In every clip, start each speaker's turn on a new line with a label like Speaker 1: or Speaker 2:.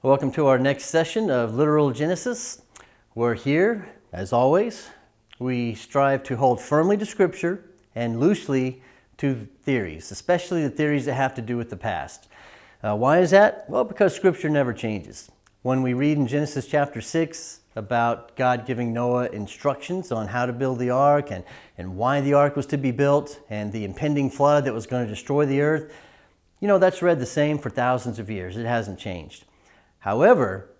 Speaker 1: Welcome to our next session of Literal Genesis. We're here, as always. We strive to hold firmly to Scripture and loosely to theories, especially the theories that have to do with the past. Uh, why is that? Well, because Scripture never changes. When we read in Genesis chapter 6 about God giving Noah instructions on how to build the ark and, and why the ark was to be built and the impending flood that was going to destroy the earth, you know, that's read the same for thousands of years. It hasn't changed. However,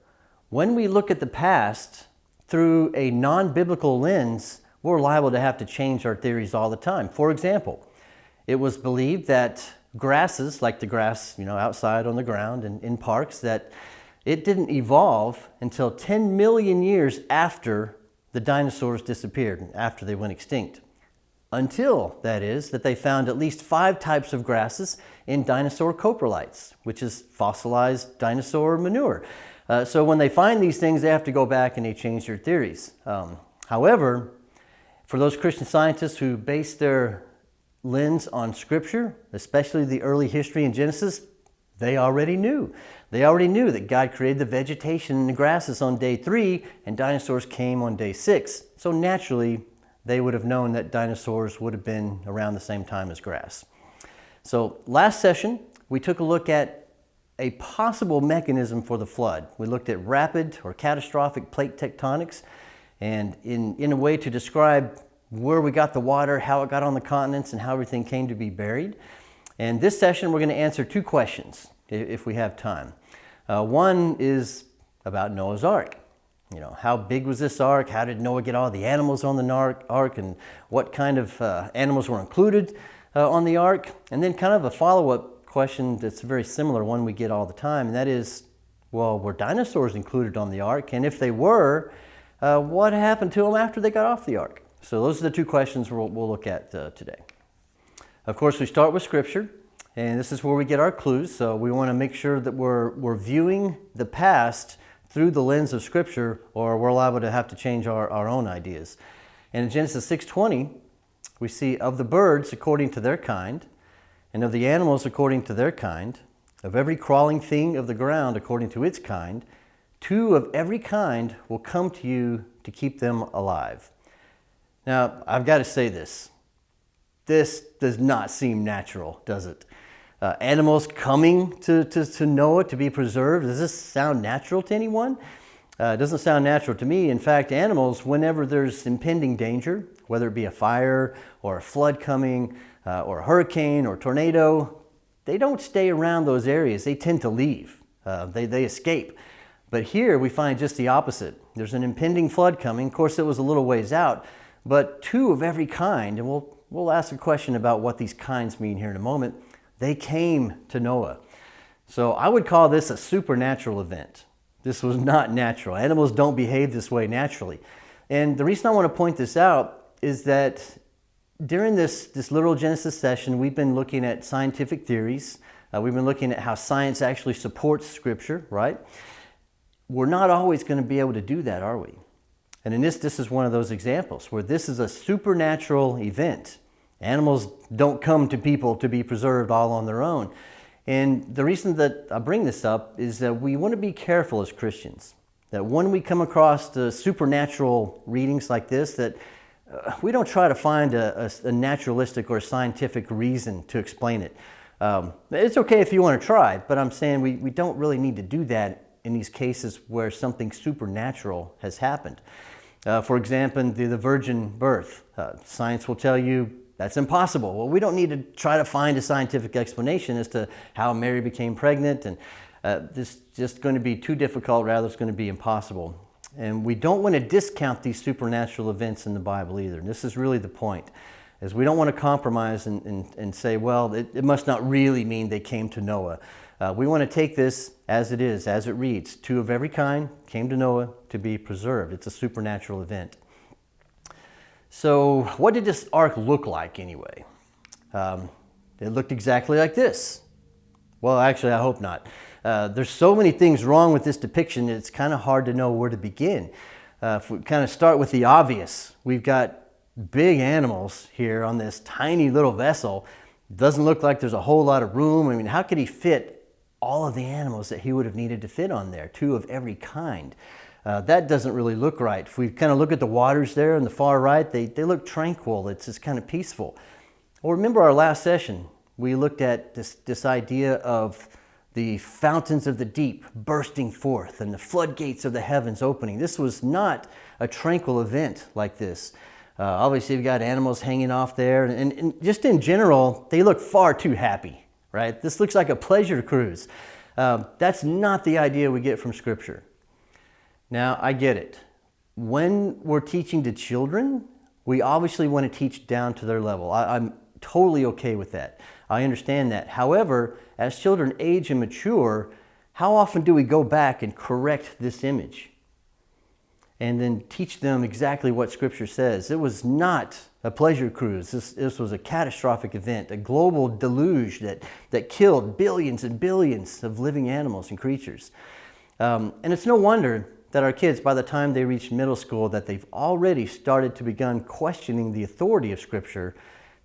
Speaker 1: when we look at the past through a non-biblical lens, we're liable to have to change our theories all the time. For example, it was believed that grasses, like the grass you know, outside on the ground and in parks, that it didn't evolve until 10 million years after the dinosaurs disappeared, after they went extinct. Until, that is, that they found at least five types of grasses in dinosaur coprolites, which is fossilized dinosaur manure. Uh, so when they find these things, they have to go back and they change their theories. Um, however, for those Christian scientists who base their lens on Scripture, especially the early history in Genesis, they already knew. They already knew that God created the vegetation and the grasses on day three and dinosaurs came on day six. So naturally, they would have known that dinosaurs would have been around the same time as grass. So last session, we took a look at a possible mechanism for the flood. We looked at rapid or catastrophic plate tectonics and in, in a way to describe where we got the water, how it got on the continents, and how everything came to be buried. And this session, we're going to answer two questions if we have time. Uh, one is about Noah's Ark. You know, how big was this ark? How did Noah get all the animals on the ark? And what kind of uh, animals were included uh, on the ark? And then kind of a follow-up question that's a very similar, one we get all the time, and that is, well, were dinosaurs included on the ark? And if they were, uh, what happened to them after they got off the ark? So those are the two questions we'll, we'll look at uh, today. Of course, we start with Scripture, and this is where we get our clues. So we want to make sure that we're, we're viewing the past through the lens of Scripture, or we're liable to have to change our, our own ideas. And in Genesis 6.20, we see of the birds according to their kind, and of the animals according to their kind, of every crawling thing of the ground according to its kind, two of every kind will come to you to keep them alive. Now, I've got to say this. This does not seem natural, does it? Uh, animals coming to, to, to Noah to be preserved, does this sound natural to anyone? Uh, it doesn't sound natural to me. In fact, animals, whenever there's impending danger, whether it be a fire or a flood coming uh, or a hurricane or tornado, they don't stay around those areas. They tend to leave. Uh, they, they escape. But here we find just the opposite. There's an impending flood coming. Of course, it was a little ways out, but two of every kind, and we'll, we'll ask a question about what these kinds mean here in a moment, they came to Noah. So I would call this a supernatural event. This was not natural. Animals don't behave this way naturally. And the reason I want to point this out is that during this, this literal Genesis session, we've been looking at scientific theories. Uh, we've been looking at how science actually supports Scripture, right? We're not always going to be able to do that, are we? And in this, this is one of those examples where this is a supernatural event. Animals don't come to people to be preserved all on their own. And the reason that I bring this up is that we want to be careful as Christians. That when we come across the supernatural readings like this, that uh, we don't try to find a, a, a, naturalistic or scientific reason to explain it. Um, it's okay if you want to try, but I'm saying we, we don't really need to do that in these cases where something supernatural has happened. Uh, for example, the, the virgin birth. Uh, science will tell you that's impossible. Well, we don't need to try to find a scientific explanation as to how Mary became pregnant and uh, this is just going to be too difficult, rather it's going to be impossible. And we don't want to discount these supernatural events in the Bible either. And this is really the point, is we don't want to compromise and, and, and say, well, it, it must not really mean they came to Noah. Uh, we want to take this as it is, as it reads. Two of every kind came to Noah to be preserved. It's a supernatural event. So what did this ark look like anyway? Um, it looked exactly like this. Well, actually, I hope not. Uh, there's so many things wrong with this depiction, it's kind of hard to know where to begin. Uh, if we kind of start with the obvious, we've got big animals here on this tiny little vessel. It Doesn't look like there's a whole lot of room. I mean, how could he fit all of the animals that he would have needed to fit on there, two of every kind. Uh, that doesn't really look right. If we kind of look at the waters there on the far right, they, they look tranquil. It's just kind of peaceful. Well, remember our last session, we looked at this, this idea of the fountains of the deep bursting forth and the floodgates of the heavens opening. This was not a tranquil event like this. Uh, obviously, you've got animals hanging off there, and, and, just in general, they look far too happy, right? This looks like a pleasure cruise. Um, that's not the idea we get from Scripture. Now, I get it. When we're teaching to children, we obviously want to teach down to their level. I, I'm totally okay with that. I understand that. However, as children age and mature, how often do we go back and correct this image? and then teach them exactly what Scripture says. It was not a pleasure cruise. This, this was a catastrophic event, a global deluge that, that killed billions and billions of living animals and creatures. Um, and it's no wonder that our kids, by the time they reach middle school, that they've already started to begin questioning the authority of Scripture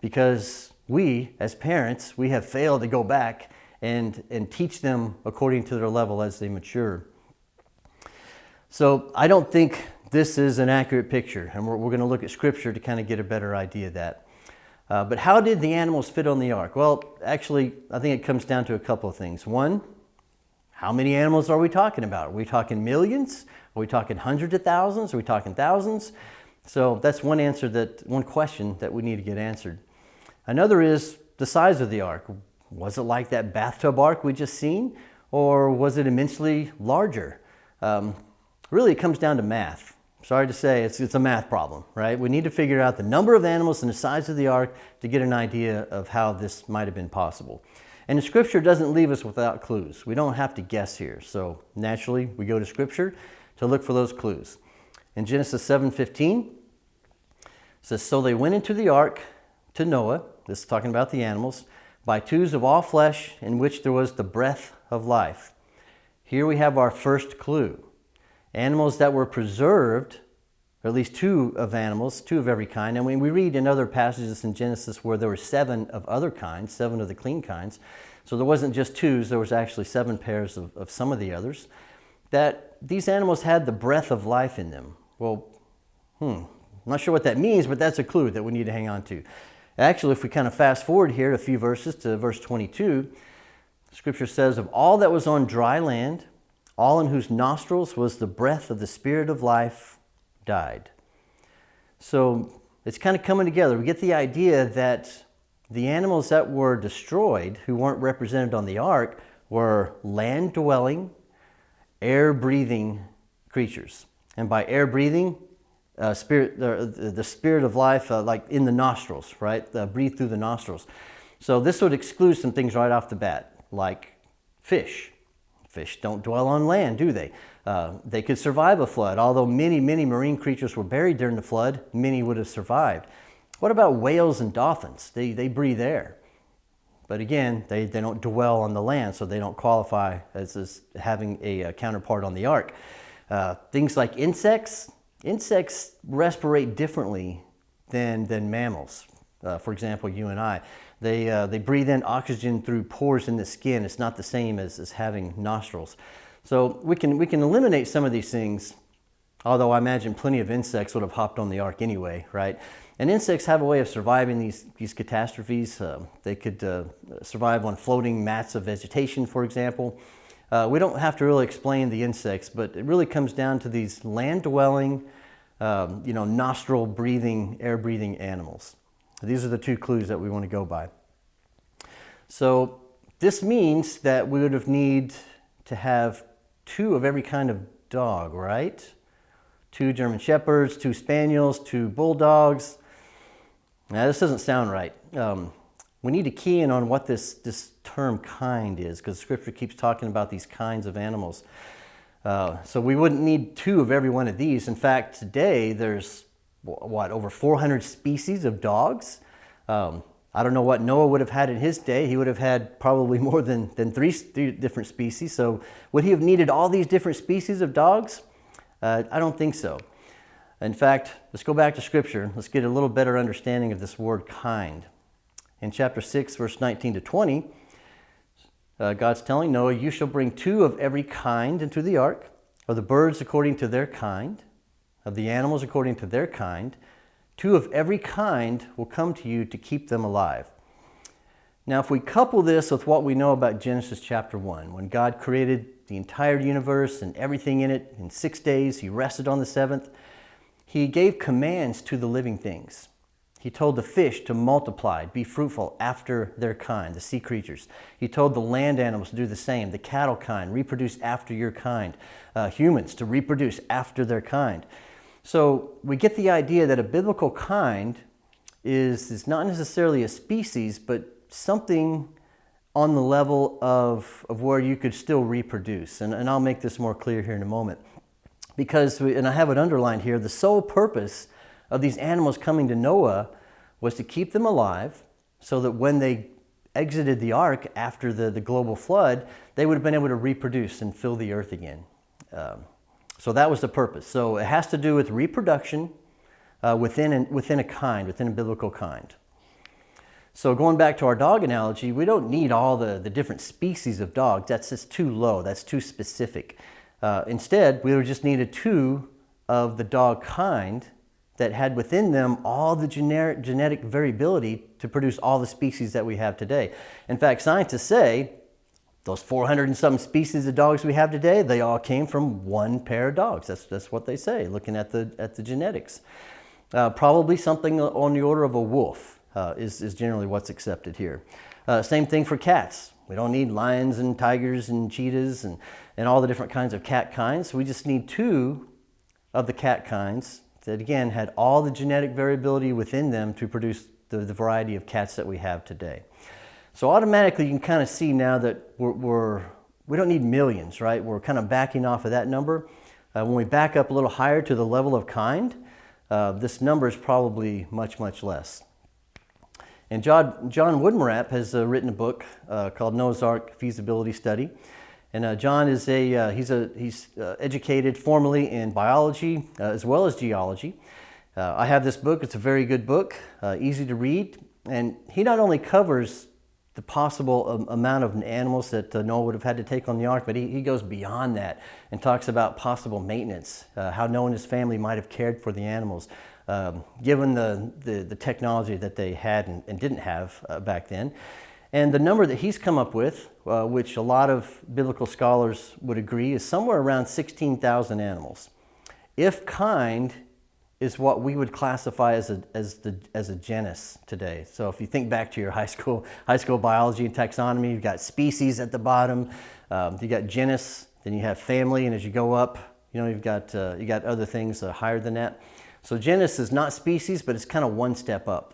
Speaker 1: because we, as parents, we have failed to go back and, and teach them according to their level as they mature. So I don't think this is an accurate picture, and we're, we're going to look at scripture to kind of get a better idea of that. Uh, but how did the animals fit on the ark? Well, actually, I think it comes down to a couple of things. One, how many animals are we talking about? Are we talking millions? Are we talking hundreds of thousands? Are we talking thousands? So that's one answer that, one question that we need to get answered. Another is the size of the ark. Was it like that bathtub ark we just seen? Or was it immensely larger? Um, Really, it comes down to math. Sorry to say, it's, it's a math problem, right? We need to figure out the number of animals and the size of the ark to get an idea of how this might have been possible. And the scripture doesn't leave us without clues. We don't have to guess here. So naturally, we go to scripture to look for those clues. In Genesis 7.15, says, So they went into the ark to Noah, this is talking about the animals, by twos of all flesh in which there was the breath of life. Here we have our first clue. Animals that were preserved, or at least two of animals, two of every kind. And when we read in other passages in Genesis where there were seven of other kinds, seven of the clean kinds, so there wasn't just twos, there was actually seven pairs of, of some of the others, that these animals had the breath of life in them. Well, hmm, I'm not sure what that means, but that's a clue that we need to hang on to. Actually, if we kind of fast forward here a few verses to verse 22, Scripture says, Of all that was on dry land, all in whose nostrils was the breath of the Spirit of life, died. So it's kind of coming together. We get the idea that the animals that were destroyed, who weren't represented on the ark, were land dwelling, air breathing creatures. And by air breathing, uh, spirit, uh, the spirit of life, uh, like in the nostrils, right? Uh, breathe through the nostrils. So this would exclude some things right off the bat, like fish. Fish don't dwell on land, do they? Uh, they could survive a flood. Although many, many marine creatures were buried during the flood, many would have survived. What about whales and dolphins? They, they breathe air. But again, they, they don't dwell on the land, so they don't qualify as, as having a, a counterpart on the ark. Uh, things like insects, insects respirate differently than, than mammals. Uh, for example, you and I. They, uh, they breathe in oxygen through pores in the skin. It's not the same as, as having nostrils. So we can, we can eliminate some of these things, although I imagine plenty of insects would have hopped on the ark anyway, right? And insects have a way of surviving these, these catastrophes. Uh, they could uh, survive on floating mats of vegetation, for example. Uh, we don't have to really explain the insects, but it really comes down to these land-dwelling, um, you know, nostril-breathing, air-breathing animals. These are the two clues that we want to go by. So this means that we would have need to have two of every kind of dog, right? Two German Shepherds, two Spaniels, two Bulldogs. Now this doesn't sound right. Um, we need to key in on what this, this term kind is because scripture keeps talking about these kinds of animals. Uh, so we wouldn't need two of every one of these. In fact, today there's what, over 400 species of dogs. Um, I don't know what Noah would have had in his day. He would have had probably more than, than three, three different species. So would he have needed all these different species of dogs? Uh, I don't think so. In fact, let's go back to scripture. Let's get a little better understanding of this word kind. In chapter 6, verse 19 to 20, uh, God's telling Noah, You shall bring two of every kind into the ark, of the birds according to their kind, of the animals according to their kind. Two of every kind will come to you to keep them alive. Now, if we couple this with what we know about Genesis chapter 1, when God created the entire universe and everything in it in six days, He rested on the seventh, He gave commands to the living things. He told the fish to multiply, be fruitful after their kind, the sea creatures. He told the land animals to do the same, the cattle kind, reproduce after your kind, uh, humans to reproduce after their kind. So we get the idea that a biblical kind is, is not necessarily a species, but something on the level of, of where you could still reproduce. And, and I'll make this more clear here in a moment. Because, we, and I have it underlined here, the sole purpose of these animals coming to Noah was to keep them alive so that when they exited the ark after the, the global flood, they would have been able to reproduce and fill the earth again. Um, so that was the purpose. So it has to do with reproduction uh, within, an, within a kind, within a biblical kind. So going back to our dog analogy, we don't need all the, the different species of dogs. That's just too low. That's too specific. Uh, instead, we would just needed two of the dog kind that had within them all the generic, genetic variability to produce all the species that we have today. In fact, scientists say those 400 and some species of dogs we have today, they all came from one pair of dogs. That's, that's what they say, looking at the, at the genetics. Uh, probably something on the order of a wolf uh, is, is generally what's accepted here. Uh, same thing for cats. We don't need lions and tigers and cheetahs and, and all the different kinds of cat kinds. We just need two of the cat kinds that again had all the genetic variability within them to produce the, the variety of cats that we have today. So automatically you can kind of see now that we're, we're, we don't need millions, right? We're kind of backing off of that number. Uh, when we back up a little higher to the level of kind, uh, this number is probably much, much less. And John, John Woodmorappe has uh, written a book uh, called Noah's Ark Feasibility Study. And uh, John is a, uh, he's, a, he's educated formally in biology as well as geology. I have this book, it's a very good book, easy to read. And he not only covers the possible amount of animals that Noah would have had to take on the ark, but he, he goes beyond that and talks about possible maintenance, how Noah and his family might have cared for the animals, um, given the, the, the, technology that they had and, and didn't have back then. And the number that he's come up with, uh, which a lot of biblical scholars would agree, is somewhere around 16,000 animals. If kind is what we would classify as a, as, the, as a genus today. So if you think back to your high school, high school biology and taxonomy, you've got species at the bottom, um, you got genus, then you have family, and as you go up, you know, you've got, uh, you got other things uh, higher than that. So genus is not species, but it's kind of one step up.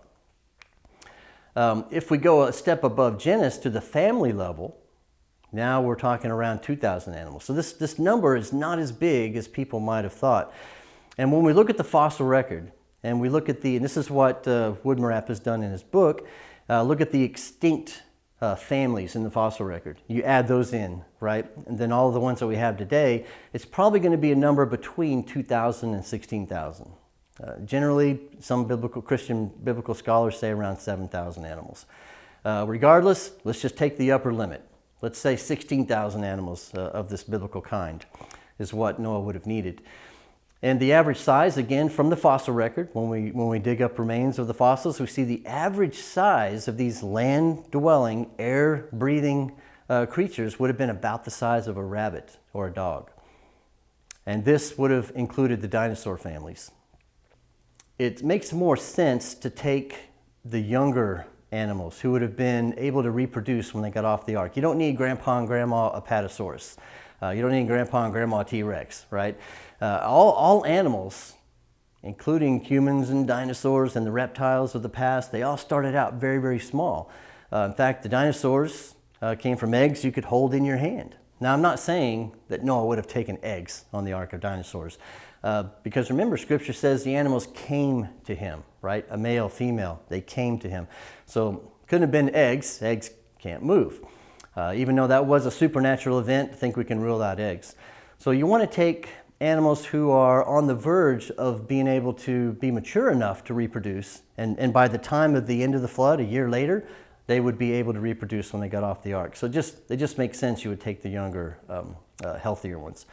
Speaker 1: Um, if we go a step above genus to the family level, now we're talking around 2,000 animals. So this, this number is not as big as people might have thought. And when we look at the fossil record, and we look at the, and this is what uh, has done in his book, uh, look at the extinct uh, families in the fossil record. You add those in, right? And then all the ones that we have today, it's probably going to be a number between 2,000 and 16,000. Uh, generally, some biblical Christian biblical scholars say around 7,000 animals. Uh, regardless, let's just take the upper limit. Let's say 16,000 animals uh, of this biblical kind is what Noah would have needed. And the average size, again, from the fossil record, when we, when we dig up remains of the fossils, we see the average size of these land-dwelling, air-breathing uh, creatures would have been about the size of a rabbit or a dog. And this would have included the dinosaur families it makes more sense to take the younger animals who would have been able to reproduce when they got off the ark. You don't need grandpa and grandma apatosaurus. Uh, you don't need grandpa and grandma T-Rex, right? Uh, all, all animals, including humans and dinosaurs and the reptiles of the past, they all started out very, very small. Uh, in fact, the dinosaurs uh, came from eggs you could hold in your hand. Now, I'm not saying that Noah would have taken eggs on the Ark of Dinosaurs, uh, because remember, Scripture says the animals came to him, right? A male, female, they came to him. So couldn't have been eggs. Eggs can't move. Uh, even though that was a supernatural event, I think we can rule out eggs. So you want to take animals who are on the verge of being able to be mature enough to reproduce, and, and by the time of the end of the flood, a year later, they would be able to reproduce when they got off the ark. So just, it just makes sense you would take the younger, um, uh, healthier ones.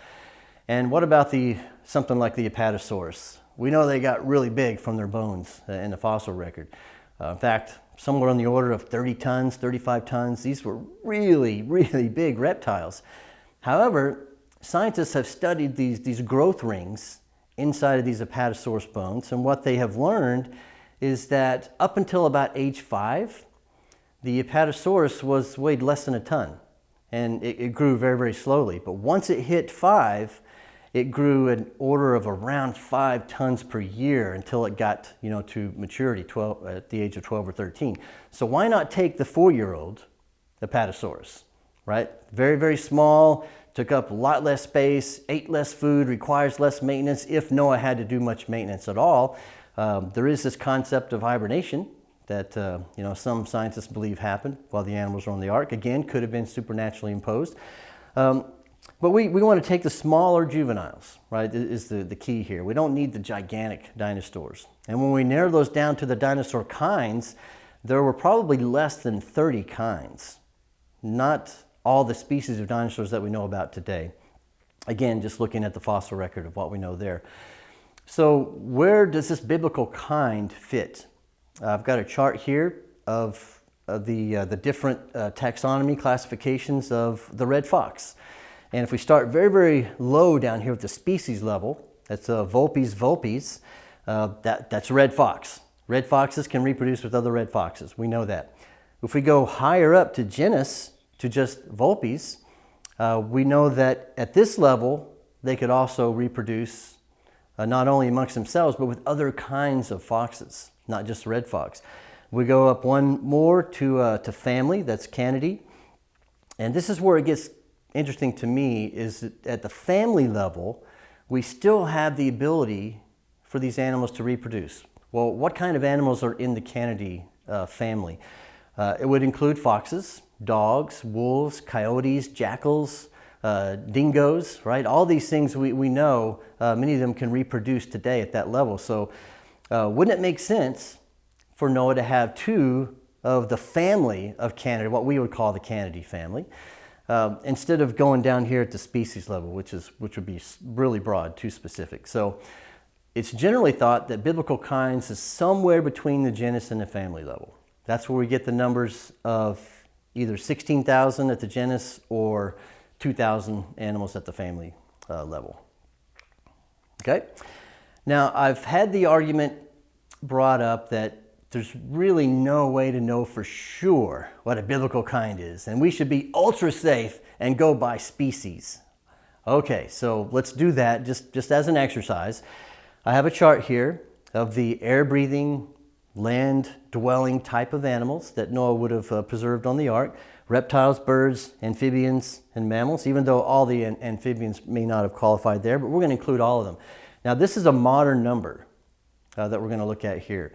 Speaker 1: And what about the something like the Apatosaurus? We know they got really big from their bones uh, in the fossil record. Uh, in fact, somewhere on the order of 30 tons, 35 tons. These were really, really big reptiles. However, scientists have studied these, these growth rings inside of these Apatosaurus bones, and what they have learned is that up until about age five, the Apatosaurus was weighed less than a ton, and it, it grew very, very slowly. But once it hit five, it grew an order of around five tons per year until it got you know, to maturity 12, at the age of 12 or 13. So why not take the four-year-old Apatosaurus, right? Very, very small, took up a lot less space, ate less food, requires less maintenance if Noah had to do much maintenance at all. Um, there is this concept of hibernation that uh, you know, some scientists believe happened while the animals were on the ark. Again, could have been supernaturally imposed. Um, but we, we want to take the smaller juveniles, right, is the, the key here. We don't need the gigantic dinosaurs. And when we narrow those down to the dinosaur kinds, there were probably less than 30 kinds, not all the species of dinosaurs that we know about today. Again, just looking at the fossil record of what we know there. So where does this biblical kind fit? I've got a chart here of, of the, uh, the different uh, taxonomy classifications of the red fox. And if we start very, very low down here at the species level, that's uh, Vulpes vulpes, uh, that, that's red fox. Red foxes can reproduce with other red foxes. We know that. If we go higher up to genus, to just Vulpes, uh, we know that at this level, they could also reproduce uh, not only amongst themselves, but with other kinds of foxes, not just red fox. We go up one more to, uh, to family, that's Canidae. And this is where it gets interesting to me is that at the family level, we still have the ability for these animals to reproduce. Well, what kind of animals are in the Canidae uh, family? Uh, it would include foxes, dogs, wolves, coyotes, jackals, uh, dingoes, right? All these things we, we know, uh, many of them can reproduce today at that level. So uh, wouldn't it make sense for Noah to have two of the family of Canidae, what we would call the Canidae family, um, instead of going down here at the species level, which, is, which would be really broad, too specific. So it's generally thought that biblical kinds is somewhere between the genus and the family level. That's where we get the numbers of either 16,000 at the genus or 2,000 animals at the family uh, level. Okay? Now, I've had the argument brought up that there's really no way to know for sure what a biblical kind is, and we should be ultra safe and go by species. Okay, so let's do that just, just as an exercise. I have a chart here of the air-breathing, land-dwelling type of animals that Noah would have uh, preserved on the ark. Reptiles, birds, amphibians, and mammals, even though all the amphibians may not have qualified there, but we're going to include all of them. Now, this is a modern number uh, that we're going to look at here.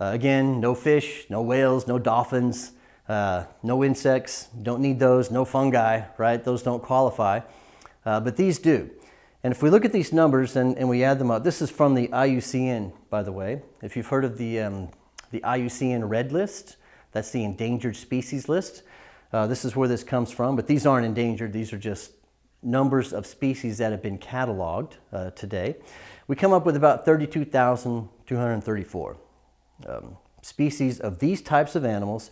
Speaker 1: Uh, again, no fish, no whales, no dolphins, uh, no insects, don't need those, no fungi, right? Those don't qualify, uh, but these do. And if we look at these numbers and, and, we add them up, this is from the IUCN, by the way. If you've heard of the, um, the IUCN Red List, that's the endangered species list. Uh, this is where this comes from, but these aren't endangered. These are just numbers of species that have been cataloged uh, today. We come up with about 32,234 um, species of these types of animals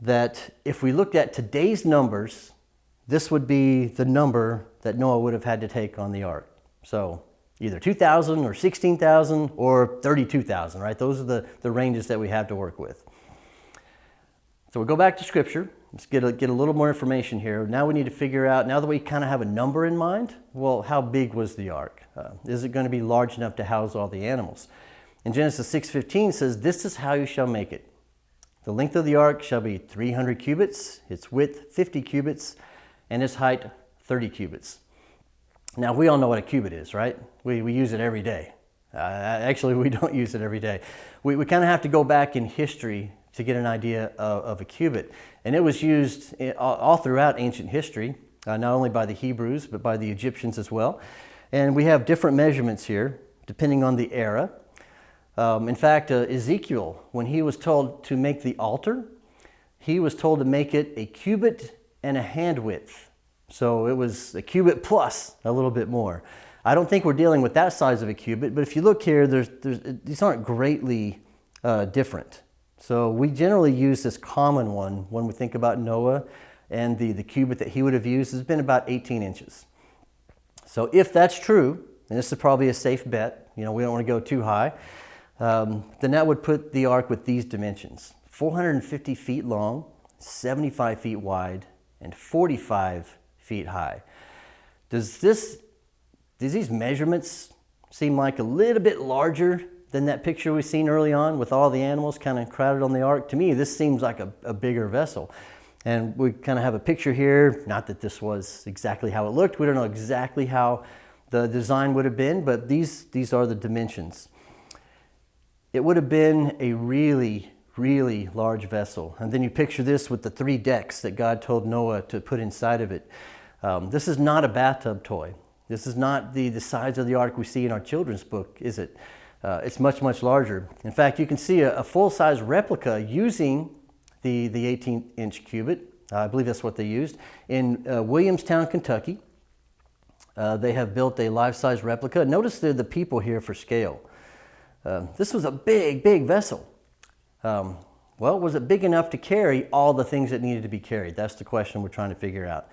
Speaker 1: that if we looked at today's numbers, this would be the number that Noah would have had to take on the ark. So either 2,000 or 16,000 or 32,000, right? Those are the, the ranges that we have to work with. So we'll go back to scripture. Let's get a, get a little more information here. Now we need to figure out, now that we kind of have a number in mind, well, how big was the ark? Uh, is it going to be large enough to house all the animals? And Genesis 6.15 says, This is how you shall make it. The length of the ark shall be 300 cubits, its width 50 cubits, and its height 30 cubits. Now, we all know what a cubit is, right? We, we use it every day. Uh, actually, we don't use it every day. We, we kind of have to go back in history to get an idea of, of a cubit. And it was used in, all, all, throughout ancient history, uh, not only by the Hebrews, but by the Egyptians as well. And we have different measurements here, depending on the era. Um, in fact, uh, Ezekiel, when he was told to make the altar, he was told to make it a cubit and a hand width. So it was a cubit plus a little bit more. I don't think we're dealing with that size of a cubit, but if you look here, there's, there's, these aren't greatly uh, different. So we generally use this common one when we think about Noah and the, the cubit that he would have used has been about 18 inches. So if that's true, and this is probably a safe bet, you know, we don't want to go too high, um, then that would put the ark with these dimensions. 450 feet long, 75 feet wide, and 45 feet high. Does this, does these measurements seem like a little bit larger than that picture we've seen early on with all the animals kind of crowded on the ark? To me, this seems like a, a bigger vessel. And we kind of have a picture here, not that this was exactly how it looked. We don't know exactly how the design would have been, but these, these are the dimensions. It would have been a really, really large vessel. And then you picture this with the three decks that God told Noah to put inside of it. Um, this is not a bathtub toy. This is not the, the size of the ark we see in our children's book, is it? Uh, it's much, much larger. In fact, you can see a, a full-size replica using the, the 18 inch cubit. Uh, I believe that's what they used. In uh, Williamstown, Kentucky, uh, they have built a life-size replica. Notice the people here for scale. Uh, this was a big, big vessel. Um, well, was it big enough to carry all the things that needed to be carried? That's the question we're trying to figure out.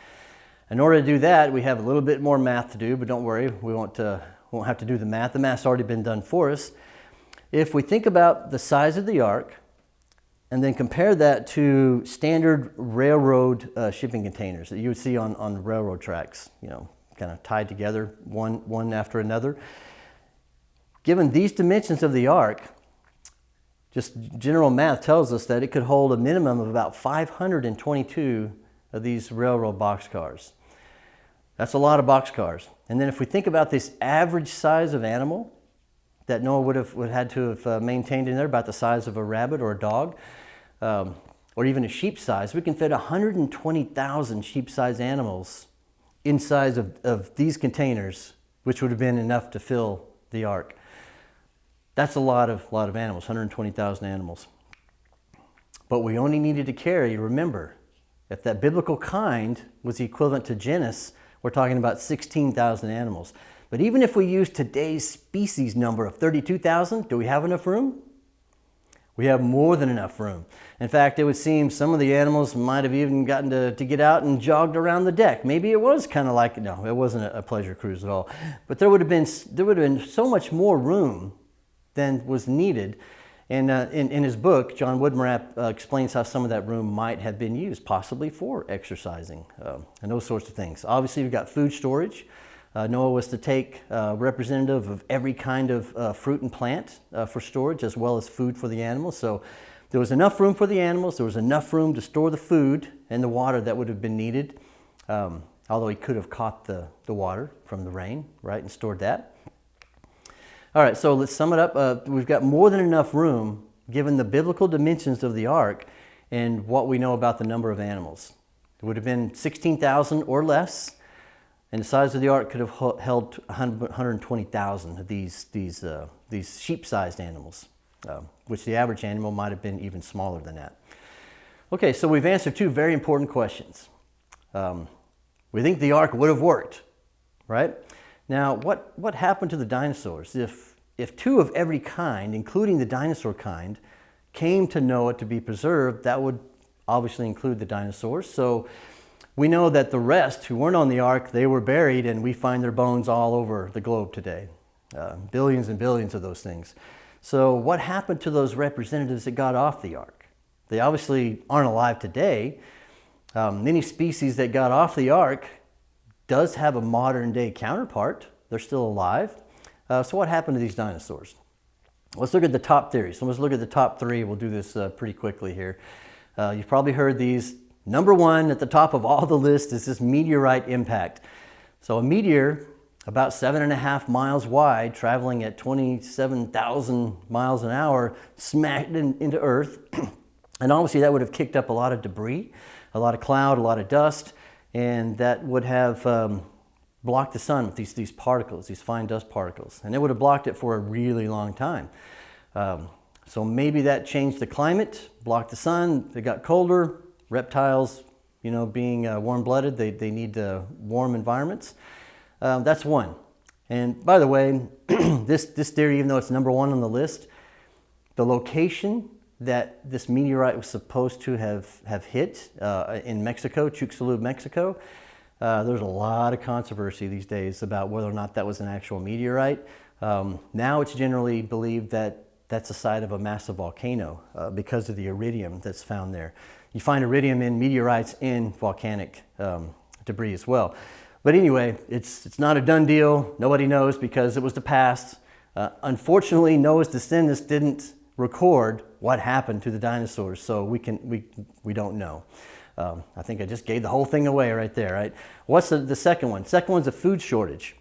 Speaker 1: In order to do that, we have a little bit more math to do, but don't worry, we won't, uh, won't have to do the math. The math's already been done for us. If we think about the size of the ark, and then compare that to standard railroad uh, shipping containers that you would see on, on railroad tracks, you know, kind of tied together one, one after another. Given these dimensions of the ark, just general math tells us that it could hold a minimum of about 522 of these railroad boxcars. That's a lot of boxcars. And then if we think about this average size of animal, that Noah would have would had to have uh, maintained in there, about the size of a rabbit or a dog, um, or even a sheep size. We can fit 120,000 sheep-sized animals inside of, of these containers, which would have been enough to fill the ark. That's a lot of, lot of animals, 120,000 animals. But we only needed to carry, remember, if that biblical kind was equivalent to genus, we're talking about 16,000 animals. But even if we use today's species number of 32,000, do we have enough room? We have more than enough room. In fact, it would seem some of the animals might have even gotten to, to get out and jogged around the deck. Maybe it was kind of like, no, it wasn't a, a pleasure cruise at all. But there would have been, there would have been so much more room than was needed. And uh, in, in his book, John Woodmorappe uh, explains how some of that room might have been used, possibly for exercising uh, and those sorts of things. Obviously, we've got food storage. Uh, Noah was to take uh, representative of every kind of uh, fruit and plant uh, for storage as well as food for the animals. So there was enough room for the animals. There was enough room to store the food and the water that would have been needed. Um, although he could have caught the, the water from the rain, right, and stored that. All right, so let's sum it up. Uh, we've got more than enough room given the biblical dimensions of the ark and what we know about the number of animals. It would have been 16,000 or less. And the size of the ark could have held 120,000 of these, these, uh, these sheep-sized animals, uh, which the average animal might have been even smaller than that. Okay, so we've answered two very important questions. Um, we think the ark would have worked, right? Now, what, what happened to the dinosaurs? If, if two of every kind, including the dinosaur kind, came to Noah to be preserved, that would obviously include the dinosaurs. So we know that the rest who weren't on the ark, they were buried and we find their bones all over the globe today. Uh, billions and billions of those things. So what happened to those representatives that got off the ark? They obviously aren't alive today. Um, many species that got off the ark does have a modern day counterpart. They're still alive. Uh, so what happened to these dinosaurs? Let's look at the top theories. So let's look at the top three. We'll do this uh, pretty quickly here. Uh, you've probably heard these Number one at the top of all the list is this meteorite impact. So a meteor about seven and a half miles wide, traveling at 27,000 miles an hour, smacked in, into Earth. and obviously that would have kicked up a lot of debris, a lot of cloud, a lot of dust, and that would have um, blocked the sun with these, these particles, these fine dust particles. And it would have blocked it for a really long time. Um, So maybe that changed the climate, blocked the sun, it got colder, reptiles, you know, being uh, warm-blooded, they, they need uh, warm environments. Um, that's one. And by the way, this, this theory, even though it's number one on the list, the location that this meteorite was supposed to have, have hit uh, in Mexico, Chicxulub, Mexico, uh, there's a lot of controversy these days about whether or not that was an actual meteorite. Um, now it's generally believed that that's the site of a massive volcano uh, because of the iridium that's found there. You find iridium in meteorites in volcanic um, debris as well. But anyway, it's, it's not a done deal. Nobody knows because it was the past. Uh, unfortunately, Noah's descendants didn't record what happened to the dinosaurs, so we, can, we, we don't know. Um, I think I just gave the whole thing away right there, right? What's the, the second one? Second one's a food shortage.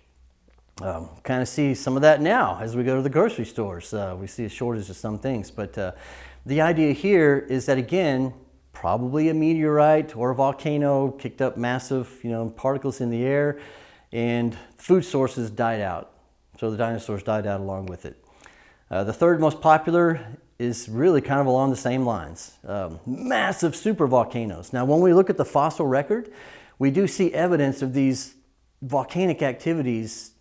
Speaker 1: Um, kind of see some of that now as we go to the grocery stores. Uh, we see a shortage of some things, but uh, the idea here is that again, probably a meteorite or a volcano kicked up massive you know, particles in the air and food sources died out. So the dinosaurs died out along with it. Uh, the third most popular is really kind of along the same lines. Um, massive supervolcanoes. Now when we look at the fossil record, we do see evidence of these volcanic activities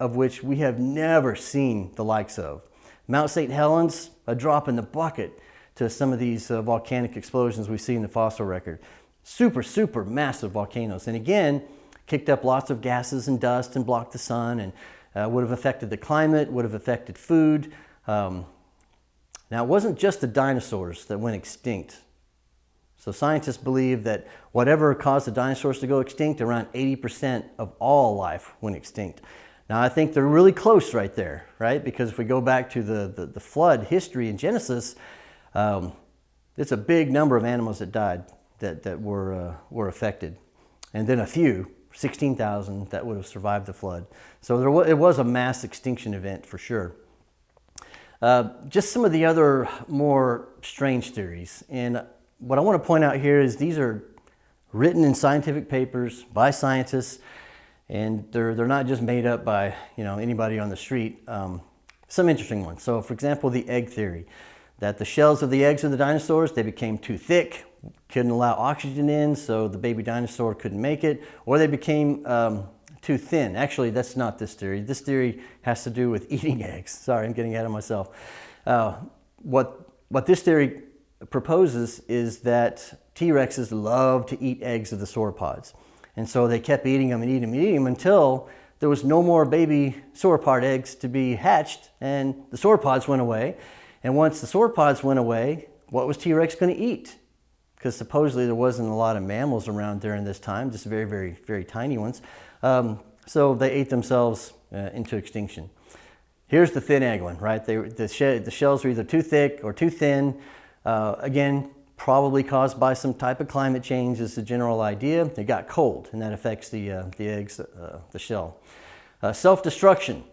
Speaker 1: of which we have never seen the likes of. Mount St. Helens, a drop in the bucket to some of these uh, volcanic explosions we see in the fossil record. Super, super massive volcanoes. And again, kicked up lots of gases and dust and blocked the sun and uh, would have affected the climate, would have affected food. Um, now, it wasn't just the dinosaurs that went extinct. So scientists believe that whatever caused the dinosaurs to go extinct, around 80% of all life went extinct. Now I think they're really close right there, right? Because if we go back to the, the, the flood history in Genesis, um, it's a big number of animals that died that, that were, uh, were affected. And then a few, 16,000 that would have survived the flood. So there was, it was a mass extinction event for sure. Uh, just some of the other more strange theories. And what I want to point out here is these are written in scientific papers by scientists and they're, they're not just made up by you know anybody on the street. Um, some interesting ones. So for example, the egg theory, that the shells of the eggs of the dinosaurs, they became too thick, couldn't allow oxygen in, so the baby dinosaur couldn't make it, or they became um, too thin. Actually, that's not this theory. This theory has to do with eating eggs. Sorry, I'm getting ahead of myself. Uh, what, what this theory proposes is that T-Rexes love to eat eggs of the sauropods. And so they kept eating them and eating them and eating them until there was no more baby sauropod eggs to be hatched and the sauropods went away. And once the sauropods went away, what was T-Rex going to eat? Because supposedly there wasn't a lot of mammals around during this time, just very, very, very tiny ones. Um, so they ate themselves uh, into extinction. Here's the thin egg one, right? They, the, she the shells are either too thick or too thin. Uh, again, probably caused by some type of climate change is the general idea. It got cold and that affects the, uh, the eggs, uh, the shell. Uh, Self-destruction.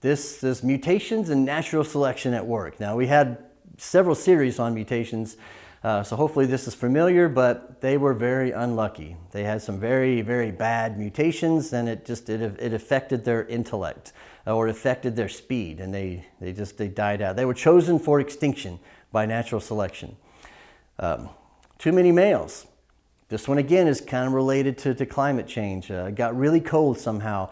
Speaker 1: This is mutations and natural selection at work. Now we had several series on mutations, uh, so hopefully this is familiar, but they were very unlucky. They had some very, very bad mutations and it just, it, it affected their intellect uh, or affected their speed and they, they just, they died out. They were chosen for extinction by natural selection. Um, too many males. This one again is kind of related to, to climate change. Uh, it got really cold somehow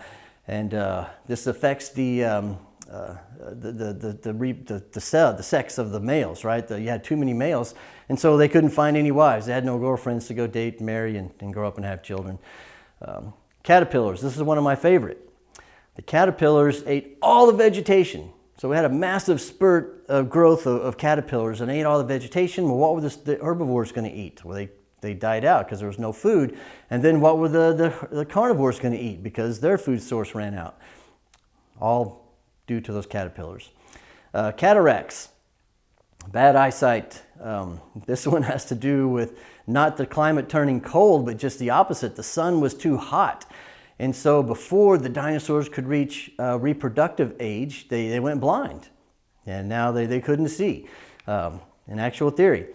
Speaker 1: and uh, this affects the, um, uh, the, the, the, the, the, the, cell, the sex of the males, right? The, you had too many males and so they couldn't find any wives. They had no girlfriends to go date, marry, and, and grow up and have children. Um, caterpillars, this is one of my favorite. The caterpillars ate all the vegetation so we had a massive spurt of growth of, of caterpillars and ate all the vegetation. Well, what were the, the herbivores going to eat? Well, they, they died out because there was no food. And then what were the, the, the carnivores going to eat? Because their food source ran out. All due to those caterpillars. Uh, cataracts, bad eyesight. Um, this one has to do with not the climate turning cold, but just the opposite. The sun was too hot. And so before the dinosaurs could reach uh, reproductive age, they, they went blind. And now they, they couldn't see. Um, in actual theory,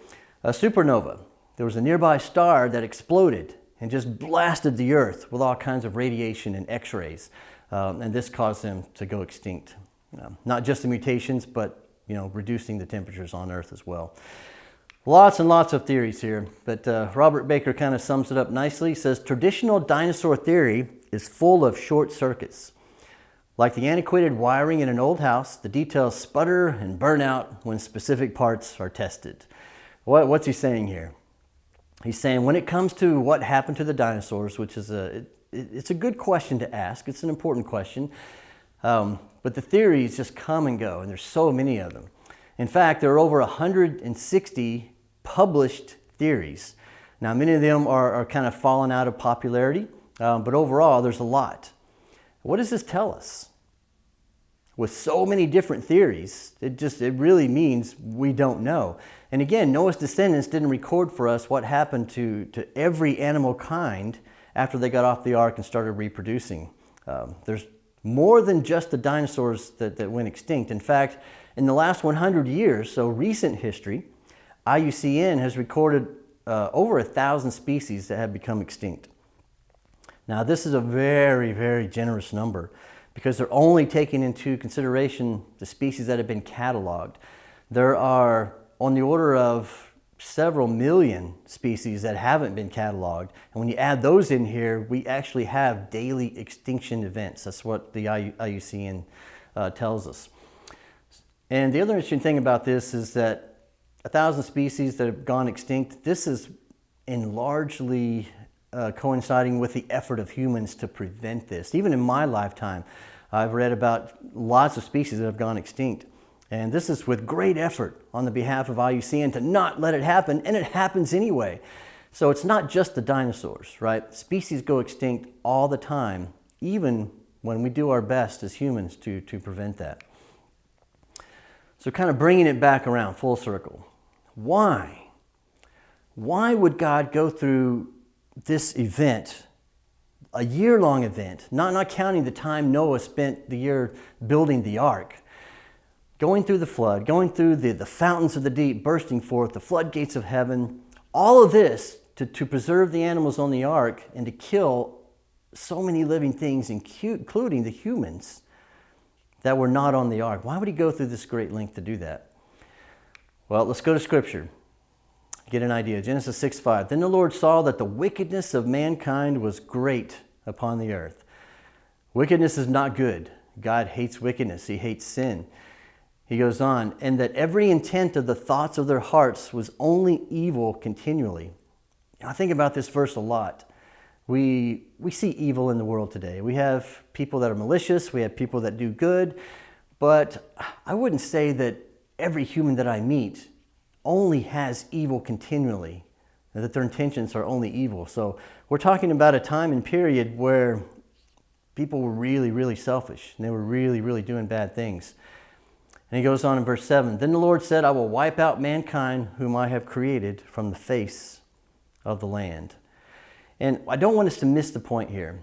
Speaker 1: a supernova, there was a nearby star that exploded and just blasted the earth with all kinds of radiation and x-rays. Um, and this caused them to go extinct. Um, not just the mutations, but you know, reducing the temperatures on Earth as well. Lots and lots of theories here, but uh, Robert Bakker kind of sums it up nicely. He says, traditional dinosaur theory is full of short circuits. Like the antiquated wiring in an old house, the details sputter and burn out when specific parts are tested. What, what's he saying here? He's saying when it comes to what happened to the dinosaurs, which is a, it, it's a good question to ask, it's an important question, um, but the theories just come and go, and there's so many of them. In fact, there are over 160 published theories. Now, many of them are, are kind of fallen out of popularity, um, but overall, there's a lot. What does this tell us? With so many different theories, it just it really means we don't know. And again, Noah's descendants didn't record for us what happened to, to every animal kind after they got off the ark and started reproducing. Um, there's more than just the dinosaurs that, that went extinct. In fact, in the last 100 years, so recent history, IUCN has recorded uh, over a thousand species that have become extinct. Now this is a very, very generous number because they're only taking into consideration the species that have been cataloged. There are on the order of several million species that haven't been cataloged. And when you add those in here, we actually have daily extinction events. That's what the IUCN uh, tells us. And the other interesting thing about this is that a thousand species that have gone extinct, this is in largely uh, coinciding with the effort of humans to prevent this. Even in my lifetime, I've read about lots of species that have gone extinct. And this is with great effort on the behalf of IUCN to not let it happen, and it happens anyway. So it's not just the dinosaurs, right? Species go extinct all the time, even when we do our best as humans to, to prevent that. So kind of bringing it back around full circle. Why? Why would God go through this event, a year-long event, not, not counting the time Noah spent the year building the ark, going through the flood, going through the, the fountains of the deep, bursting forth, the floodgates of heaven, all of this to, to preserve the animals on the ark and to kill so many living things, including the humans that were not on the ark. Why would he go through this great length to do that? Well, let's go to scripture. Get an idea. Genesis 6 5. Then the Lord saw that the wickedness of mankind was great upon the earth. Wickedness is not good. God hates wickedness, He hates sin. He goes on, and that every intent of the thoughts of their hearts was only evil continually. I think about this verse a lot. We, we see evil in the world today. We have people that are malicious, we have people that do good, but I wouldn't say that every human that I meet only has evil continually, that their intentions are only evil. So we're talking about a time and period where people were really, really selfish, and they were really, really doing bad things. And he goes on in verse 7, Then the Lord said, I will wipe out mankind whom I have created from the face of the land. And I don't want us to miss the point here.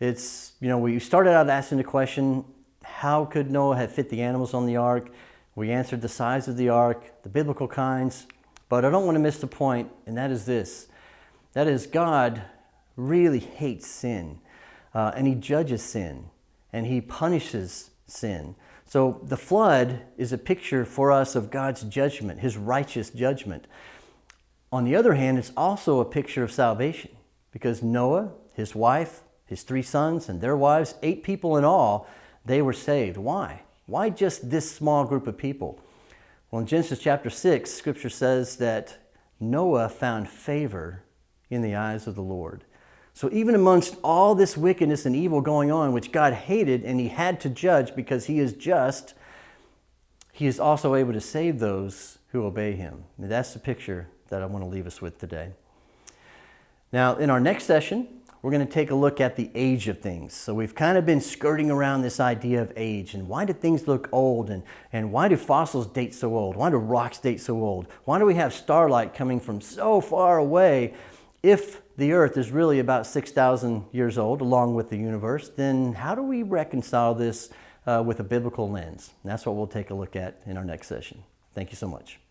Speaker 1: It's, you know, we started out asking the question, how could Noah have fit the animals on the ark? We answered the size of the ark, the biblical kinds, but I don't want to miss the point, and that is this. That is, God really hates sin, uh, and he judges sin, and he punishes sin. So the flood is a picture for us of God's judgment, his righteous judgment. On the other hand, it's also a picture of salvation because Noah, his wife, his three sons, and their wives, eight people in all, they were saved. Why? Why just this small group of people? Well, in Genesis chapter 6, scripture says that Noah found favor in the eyes of the Lord. So even amongst all this wickedness and evil going on, which God hated and he had to judge because he is just, he is also able to save those who obey him. And that's the picture that I want to leave us with today. Now, in our next session, we're going to take a look at the age of things. So we've kind of been skirting around this idea of age and why do things look old and, and why do fossils date so old? Why do rocks date so old? Why do we have starlight coming from so far away? If the earth is really about 6,000 years old along with the universe, then how do we reconcile this uh, with a biblical lens? And that's what we'll take a look at in our next session. Thank you so much.